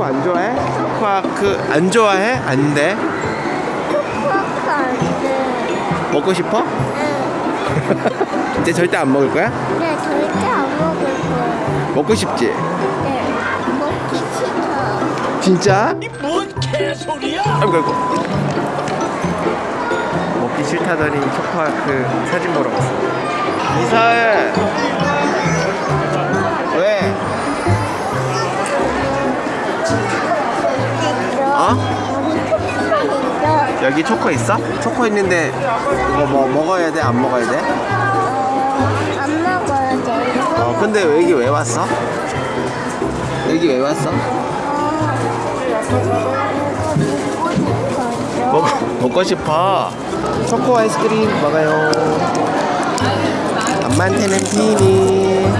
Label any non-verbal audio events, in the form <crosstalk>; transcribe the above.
초코 안 좋아해? 초코아크 안 좋아해? 안 돼? 초코아크 안 돼. 먹고 싶어? 응. <laughs> 이제 절대 안 먹을 거야? 네, 절대 안 먹을 거예요. 먹고 싶지? 네, 먹기 싫어. 진짜? 뭔 개소리야? 아이고 아이고 먹기 싫다더니 초코아크 사진 보러 갔어 이사해 여기 초코 있어? 초코 있는데 이거 뭐 먹어야 돼? 안 먹어야 돼? 안 먹어야 돼. 어 근데 여기 왜 왔어? 여기 왜 왔어? 먹, 먹고 싶어 초코 아이스크림 먹어요 엄마한테는 티니